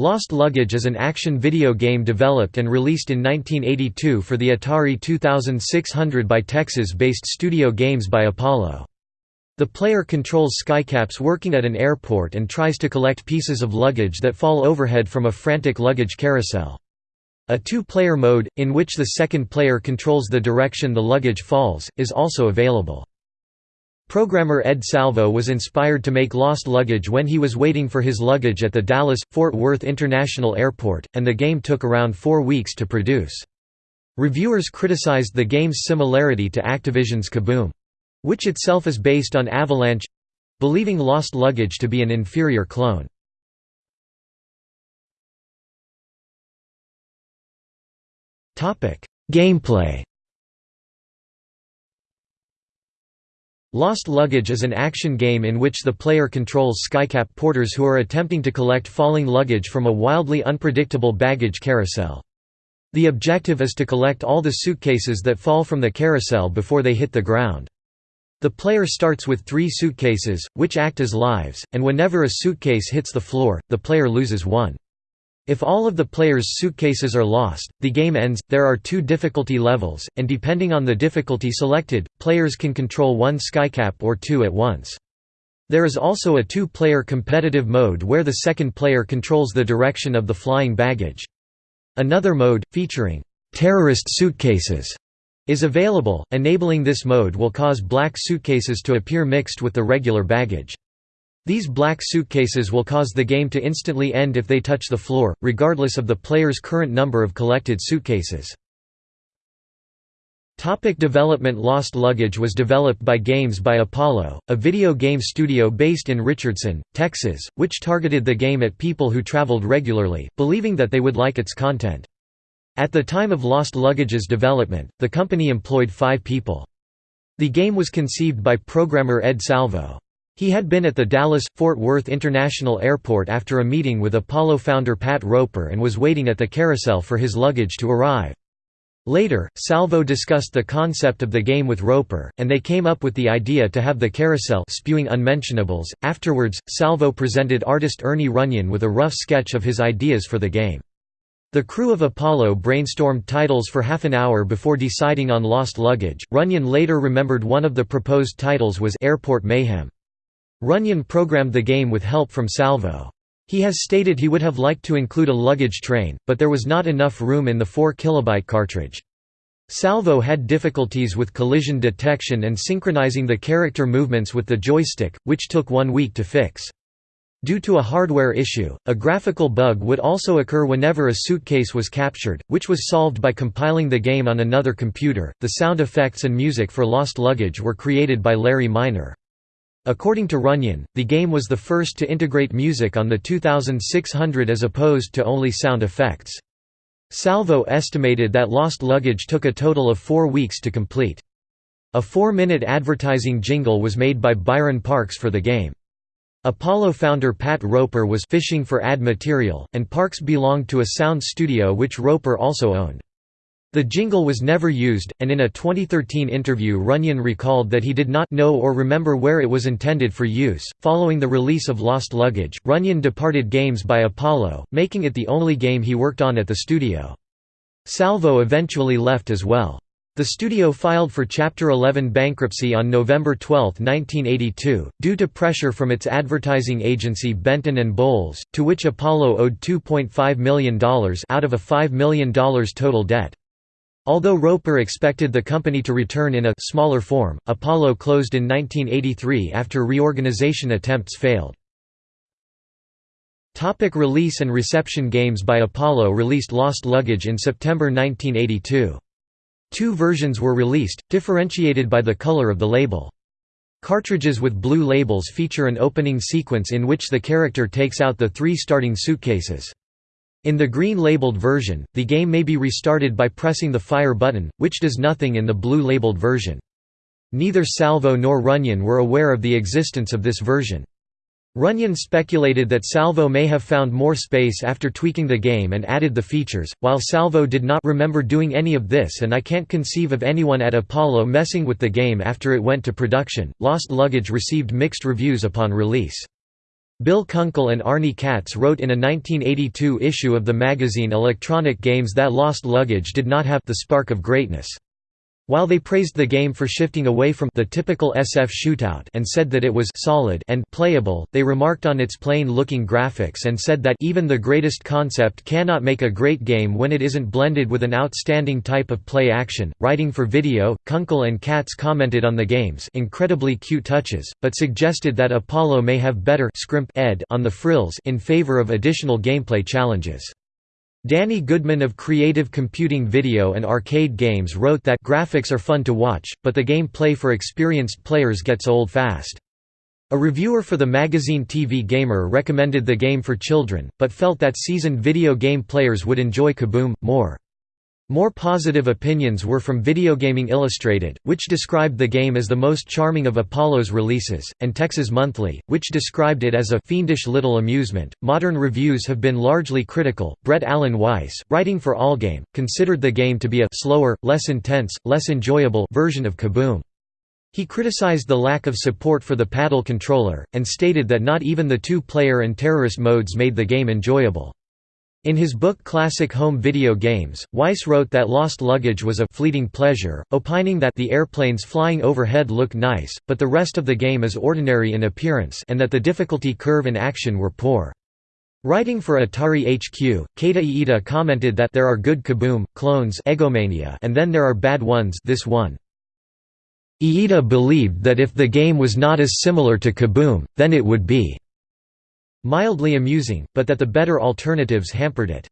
Lost Luggage is an action video game developed and released in 1982 for the Atari 2600 by Texas-based Studio Games by Apollo. The player controls skycaps working at an airport and tries to collect pieces of luggage that fall overhead from a frantic luggage carousel. A two-player mode, in which the second player controls the direction the luggage falls, is also available. Programmer Ed Salvo was inspired to make Lost Luggage when he was waiting for his luggage at the Dallas-Fort Worth International Airport, and the game took around four weeks to produce. Reviewers criticized the game's similarity to Activision's Kaboom—which itself is based on Avalanche—believing Lost Luggage to be an inferior clone. Gameplay Lost Luggage is an action game in which the player controls skycap porters who are attempting to collect falling luggage from a wildly unpredictable baggage carousel. The objective is to collect all the suitcases that fall from the carousel before they hit the ground. The player starts with three suitcases, which act as lives, and whenever a suitcase hits the floor, the player loses one. If all of the player's suitcases are lost, the game ends. There are two difficulty levels, and depending on the difficulty selected, players can control one skycap or two at once. There is also a two-player competitive mode where the second player controls the direction of the flying baggage. Another mode, featuring terrorist suitcases, is available. Enabling this mode will cause black suitcases to appear mixed with the regular baggage. These black suitcases will cause the game to instantly end if they touch the floor, regardless of the player's current number of collected suitcases. Topic development Lost Luggage was developed by Games by Apollo, a video game studio based in Richardson, Texas, which targeted the game at people who traveled regularly, believing that they would like its content. At the time of Lost Luggage's development, the company employed five people. The game was conceived by programmer Ed Salvo. He had been at the Dallas-Fort Worth International Airport after a meeting with Apollo founder Pat Roper and was waiting at the carousel for his luggage to arrive. Later, Salvo discussed the concept of the game with Roper, and they came up with the idea to have the carousel spewing unmentionables. Afterwards, Salvo presented artist Ernie Runyon with a rough sketch of his ideas for the game. The crew of Apollo brainstormed titles for half an hour before deciding on Lost Luggage. Runyon later remembered one of the proposed titles was Airport Mayhem. Runyon programmed the game with help from Salvo. He has stated he would have liked to include a luggage train, but there was not enough room in the 4 kilobyte cartridge. Salvo had difficulties with collision detection and synchronizing the character movements with the joystick, which took one week to fix. Due to a hardware issue, a graphical bug would also occur whenever a suitcase was captured, which was solved by compiling the game on another computer. The sound effects and music for Lost Luggage were created by Larry Minor. According to Runyon, the game was the first to integrate music on the 2600 as opposed to only sound effects. Salvo estimated that Lost Luggage took a total of four weeks to complete. A four-minute advertising jingle was made by Byron Parks for the game. Apollo founder Pat Roper was fishing for ad material, and Parks belonged to a sound studio which Roper also owned. The jingle was never used, and in a 2013 interview Runyon recalled that he did not know or remember where it was intended for use. Following the release of Lost Luggage, Runyon departed Games by Apollo, making it the only game he worked on at the studio. Salvo eventually left as well. The studio filed for Chapter 11 bankruptcy on November 12, 1982, due to pressure from its advertising agency Benton & Bowles, to which Apollo owed $2.5 million out of a $5 million total debt. Although Roper expected the company to return in a smaller form, Apollo closed in 1983 after reorganization attempts failed. Topic release and reception Games by Apollo released Lost Luggage in September 1982. Two versions were released, differentiated by the color of the label. Cartridges with blue labels feature an opening sequence in which the character takes out the three starting suitcases. In the green-labeled version, the game may be restarted by pressing the fire button, which does nothing in the blue-labeled version. Neither Salvo nor Runyon were aware of the existence of this version. Runyon speculated that Salvo may have found more space after tweaking the game and added the features, while Salvo did not remember doing any of this and I can't conceive of anyone at Apollo messing with the game after it went to production. Lost Luggage received mixed reviews upon release. Bill Kunkel and Arnie Katz wrote in a 1982 issue of the magazine Electronic Games that Lost Luggage did not have the spark of greatness. While they praised the game for shifting away from the typical SF shootout and said that it was solid and playable, they remarked on its plain-looking graphics and said that even the greatest concept cannot make a great game when it isn't blended with an outstanding type of play action. Writing for video, Kunkel and Katz commented on the game's incredibly cute touches, but suggested that Apollo may have better scrimp ed on the frills in favor of additional gameplay challenges. Danny Goodman of Creative Computing Video and Arcade Games wrote that graphics are fun to watch, but the game play for experienced players gets old fast. A reviewer for the magazine TV Gamer recommended the game for children, but felt that seasoned video game players would enjoy Kaboom, more. More positive opinions were from Videogaming Illustrated, which described the game as the most charming of Apollo's releases, and Texas Monthly, which described it as a fiendish little amusement. Modern reviews have been largely critical. Brett Alan Weiss, writing for Allgame, considered the game to be a slower, less intense, less enjoyable version of Kaboom. He criticized the lack of support for the paddle controller, and stated that not even the two-player and terrorist modes made the game enjoyable. In his book Classic Home Video Games, Weiss wrote that Lost Luggage was a «fleeting pleasure», opining that the airplanes flying overhead look nice, but the rest of the game is ordinary in appearance and that the difficulty curve and action were poor. Writing for Atari HQ, Keita Iida commented that there are good Kaboom, clones Eggomania and then there are bad ones this one. Iida believed that if the game was not as similar to Kaboom, then it would be mildly amusing, but that the better alternatives hampered it.